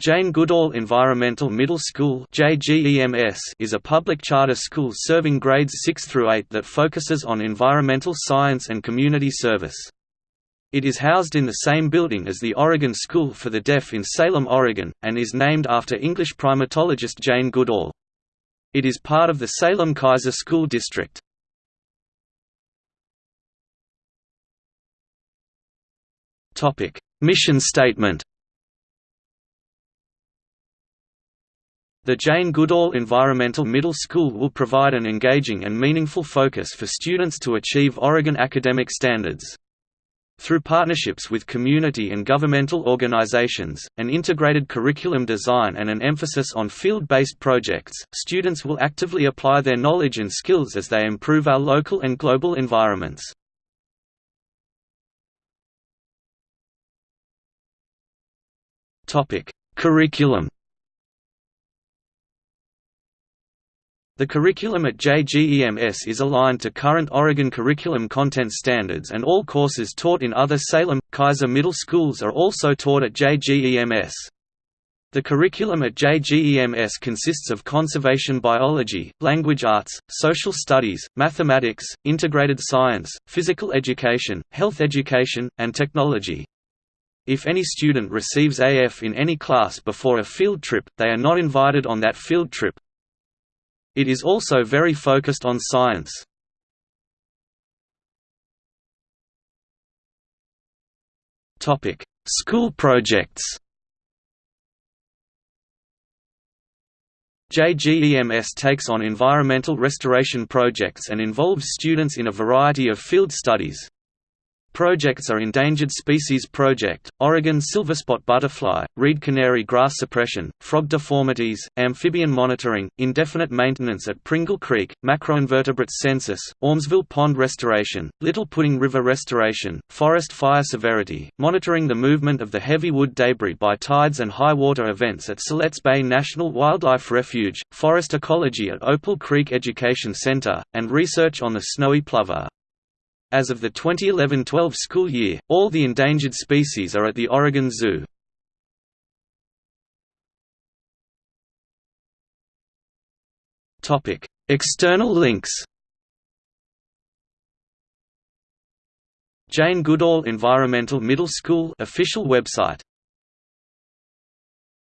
Jane Goodall Environmental Middle School is a public charter school serving grades 6 through 8 that focuses on environmental science and community service. It is housed in the same building as the Oregon School for the Deaf in Salem, Oregon, and is named after English primatologist Jane Goodall. It is part of the Salem Keizer School District. Mission statement The Jane Goodall Environmental Middle School will provide an engaging and meaningful focus for students to achieve Oregon academic standards. Through partnerships with community and governmental organizations, an integrated curriculum design and an emphasis on field-based projects, students will actively apply their knowledge and skills as they improve our local and global environments. Curriculum The curriculum at JGEMS is aligned to current Oregon curriculum content standards and all courses taught in other Salem, Keizer middle schools are also taught at JGEMS. The curriculum at JGEMS consists of conservation biology, language arts, social studies, mathematics, integrated science, physical education, health education, and technology. If any student receives AF in any class before a field trip, they are not invited on that field trip, it is also very focused on science. School projects. JGEMS takes on environmental restoration projects and involves students in a variety of field studies. Projects are Endangered Species Project, Oregon silverspot butterfly, reed canary grass suppression, frog deformities, amphibian monitoring, indefinite maintenance at Pringle Creek, macroinvertebrates census, Aumsville Pond restoration, Little Pudding River restoration, forest fire severity, monitoring the movement of the heavy wood debris by tides and high water events at Siletz Bay National Wildlife Refuge, forest ecology at Opal Creek Education Center, and research on the snowy plover. As of the 2011–12 school year, all the endangered species are at the Oregon Zoo. External links Jane Goodall Environmental Middle School official website